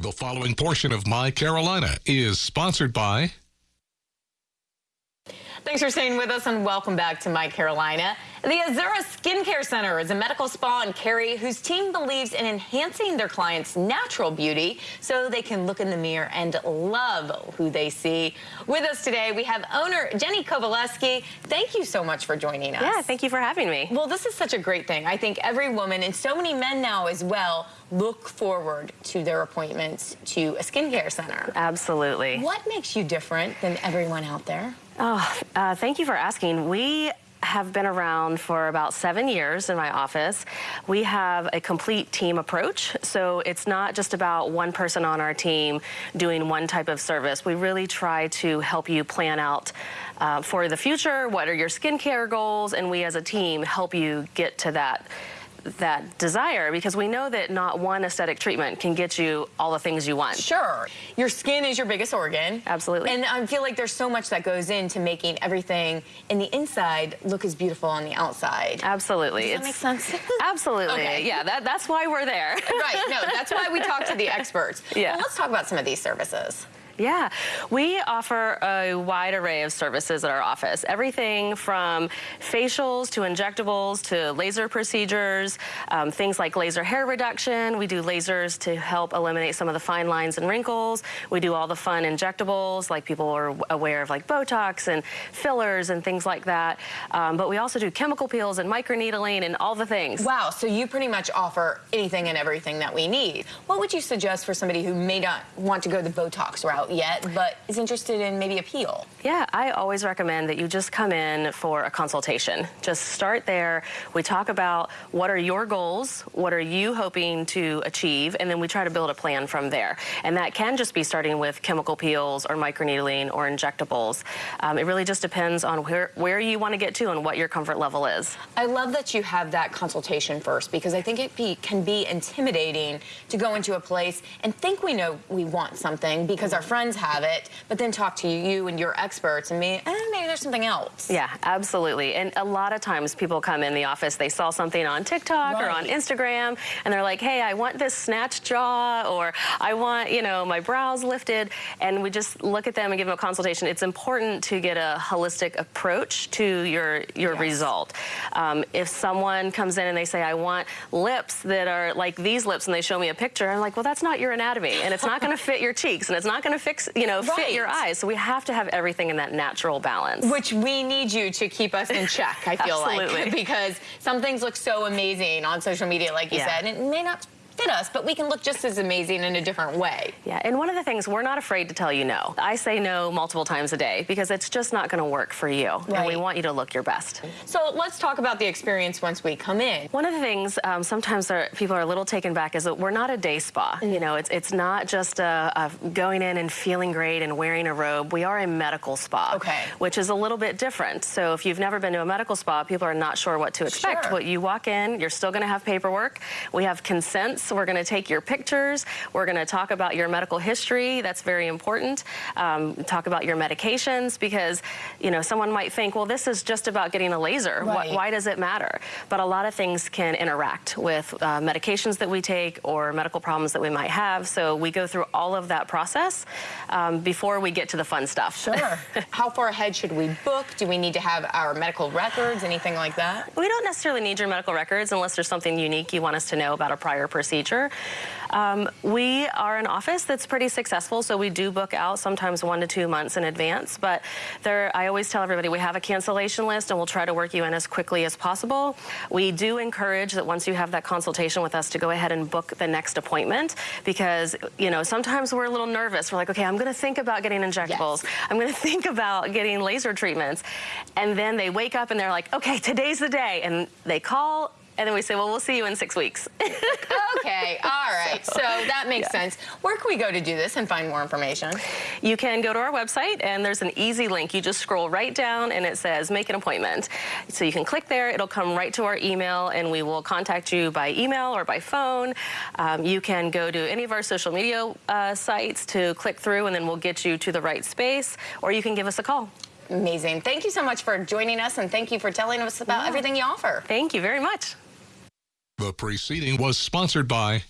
The following portion of My Carolina is sponsored by. Thanks for staying with us and welcome back to My Carolina. The Azura Skincare Center is a medical spa in Cary whose team believes in enhancing their clients' natural beauty so they can look in the mirror and love who they see. With us today, we have owner Jenny Kovaleski. Thank you so much for joining us. Yeah, thank you for having me. Well, this is such a great thing. I think every woman and so many men now as well look forward to their appointments to a skincare center. Absolutely. What makes you different than everyone out there? Oh, uh, thank you for asking. We have been around for about seven years in my office. We have a complete team approach, so it's not just about one person on our team doing one type of service. We really try to help you plan out uh, for the future, what are your skincare goals, and we as a team help you get to that that desire because we know that not one aesthetic treatment can get you all the things you want. Sure. Your skin is your biggest organ. Absolutely. And I feel like there's so much that goes into making everything in the inside look as beautiful on the outside. Absolutely. Does that it's, make sense? absolutely. Okay. Yeah, that, that's why we're there. right. No, that's why we talk to the experts. Yeah. Well, let's talk about some of these services. Yeah, we offer a wide array of services at our office. Everything from facials to injectables to laser procedures, um, things like laser hair reduction. We do lasers to help eliminate some of the fine lines and wrinkles. We do all the fun injectables, like people are aware of like Botox and fillers and things like that. Um, but we also do chemical peels and microneedling and all the things. Wow, so you pretty much offer anything and everything that we need. What would you suggest for somebody who may not want to go the Botox route? Out yet, but is interested in maybe a peel. Yeah, I always recommend that you just come in for a consultation. Just start there. We talk about what are your goals, what are you hoping to achieve, and then we try to build a plan from there. And that can just be starting with chemical peels or microneedling or injectables. Um, it really just depends on where, where you want to get to and what your comfort level is. I love that you have that consultation first because I think it be, can be intimidating to go into a place and think we know we want something because our friends friends have it, but then talk to you and your experts and me, eh, maybe there's something else. Yeah, absolutely. And a lot of times people come in the office, they saw something on TikTok right. or on Instagram, and they're like, hey, I want this snatch jaw, or I want, you know, my brows lifted. And we just look at them and give them a consultation. It's important to get a holistic approach to your, your yes. result. Um, if someone comes in and they say, I want lips that are like these lips, and they show me a picture, I'm like, well, that's not your anatomy, and it's not going to fit your cheeks, and it's not going to fix, you know, right. fit your eyes. So we have to have everything in that natural balance. Which we need you to keep us in check, I feel like. Because some things look so amazing on social media, like you yeah. said, and it may not fit us, but we can look just as amazing in a different way. Yeah, and one of the things, we're not afraid to tell you no. I say no multiple times a day because it's just not going to work for you. Right. And we want you to look your best. So let's talk about the experience once we come in. One of the things um, sometimes are, people are a little taken back is that we're not a day spa. Mm. You know, it's, it's not just a, a going in and feeling great and wearing a robe. We are a medical spa, okay. which is a little bit different. So if you've never been to a medical spa, people are not sure what to expect. Sure. But you walk in, you're still going to have paperwork. We have consents. So we're going to take your pictures. We're going to talk about your medical history. That's very important. Um, talk about your medications because, you know, someone might think, well, this is just about getting a laser. Right. Why, why, does it matter? But a lot of things can interact with uh, medications that we take or medical problems that we might have. So we go through all of that process um, before we get to the fun stuff. Sure. How far ahead should we book? Do we need to have our medical records, anything like that? We don't necessarily need your medical records unless there's something unique you want us to know about a prior procedure. Um, we are an office that's pretty successful, so we do book out sometimes one to two months in advance. But there, I always tell everybody we have a cancellation list, and we'll try to work you in as quickly as possible. We do encourage that once you have that consultation with us to go ahead and book the next appointment because, you know, sometimes we're a little nervous. We're like, okay, I'm going to think about getting injectables. Yes. I'm going to think about getting laser treatments. And then they wake up and they're like, okay, today's the day. And they call and then we say, well, we'll see you in six weeks. okay, all right. So, so that makes yeah. sense. Where can we go to do this and find more information? You can go to our website, and there's an easy link. You just scroll right down, and it says make an appointment. So you can click there. It'll come right to our email, and we will contact you by email or by phone. Um, you can go to any of our social media uh, sites to click through, and then we'll get you to the right space, or you can give us a call. Amazing. Thank you so much for joining us, and thank you for telling us about yeah. everything you offer. Thank you very much. The preceding was sponsored by